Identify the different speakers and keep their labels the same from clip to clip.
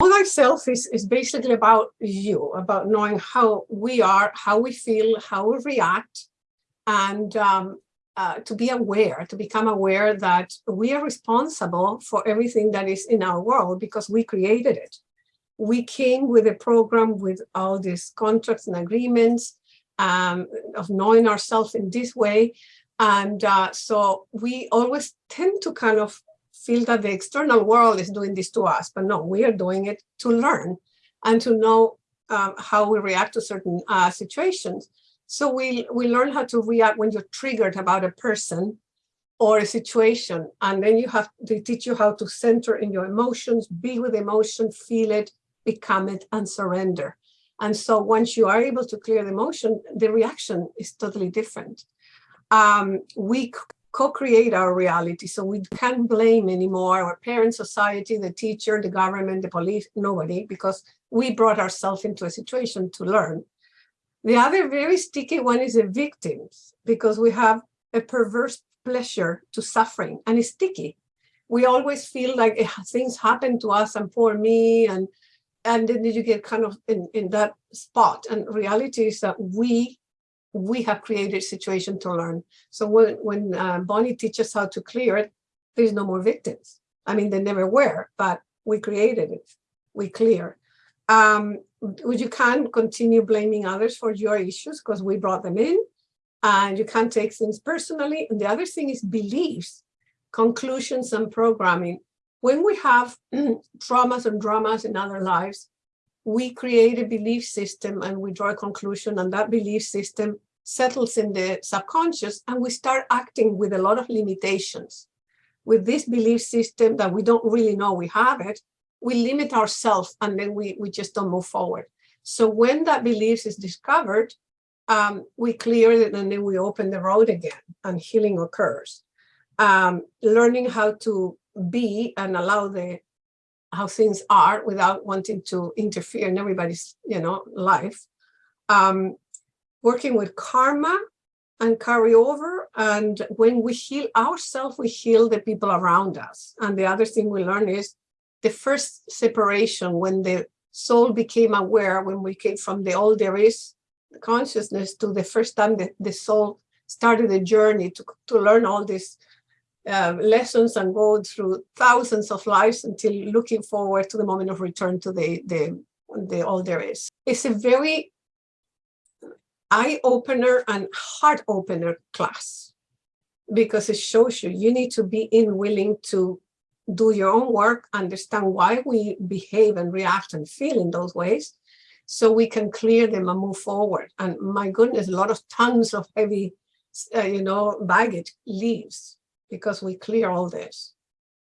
Speaker 1: All Self is, is basically about you, about knowing how we are, how we feel, how we react, and um, uh, to be aware, to become aware that we are responsible for everything that is in our world because we created it. We came with a program with all these contracts and agreements um, of knowing ourselves in this way. And uh, so we always tend to kind of feel that the external world is doing this to us, but no, we are doing it to learn and to know um, how we react to certain uh, situations. So we, we learn how to react when you're triggered about a person or a situation, and then you have they teach you how to center in your emotions, be with emotion, feel it, become it, and surrender. And so once you are able to clear the emotion, the reaction is totally different. Um, we co-create our reality. So we can't blame anymore our parents, society, the teacher, the government, the police, nobody, because we brought ourselves into a situation to learn. The other very sticky one is the victims, because we have a perverse pleasure to suffering and it's sticky. We always feel like eh, things happen to us and poor me and and then you get kind of in, in that spot. And reality is that we we have created a situation to learn. So when, when uh, Bonnie teaches how to clear it, there's no more victims. I mean, they never were, but we created it, we clear. Um, you can't continue blaming others for your issues because we brought them in and you can't take things personally. And the other thing is beliefs, conclusions and programming. When we have traumas and dramas in other lives, we create a belief system and we draw a conclusion and that belief system settles in the subconscious and we start acting with a lot of limitations. With this belief system that we don't really know we have it, we limit ourselves and then we, we just don't move forward. So when that belief is discovered, um, we clear it and then we open the road again and healing occurs. Um, learning how to be and allow the how things are without wanting to interfere in everybody's, you know, life. Um, working with karma and carry over. And when we heal ourselves, we heal the people around us. And the other thing we learn is the first separation when the soul became aware, when we came from the all there is consciousness to the first time that the soul started the journey to, to learn all these uh, lessons and go through thousands of lives until looking forward to the moment of return to the, the, the all there is. It's a very eye opener and heart opener class because it shows you you need to be in willing to do your own work, understand why we behave and react and feel in those ways, so we can clear them and move forward. And my goodness, a lot of tons of heavy, uh, you know, baggage leaves because we clear all this.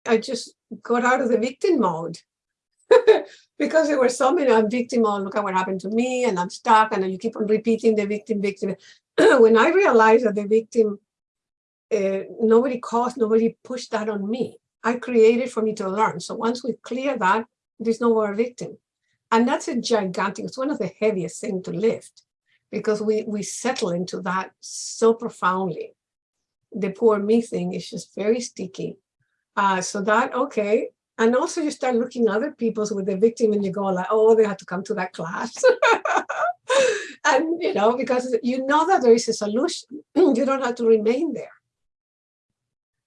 Speaker 1: I just got out of the victim mode because there were so many, I'm victim, oh, look at what happened to me, and I'm stuck, and you keep on repeating the victim, victim. when I realized that the victim, uh, nobody caused, nobody pushed that on me. I created for me to learn. So once we clear that, there's no more victim. And that's a gigantic, it's one of the heaviest things to lift because we, we settle into that so profoundly. The poor me thing is just very sticky. Uh, so that, okay, and also you start looking other people's with the victim and you go like, oh, they have to come to that class. and, you know, because you know that there is a solution. you don't have to remain there.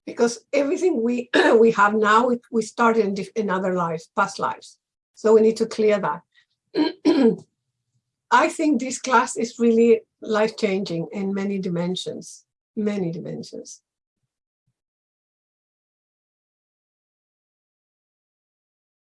Speaker 1: Because everything we we have now, we, we started in, in other lives, past lives. So we need to clear that. I think this class is really life-changing in many dimensions, many dimensions.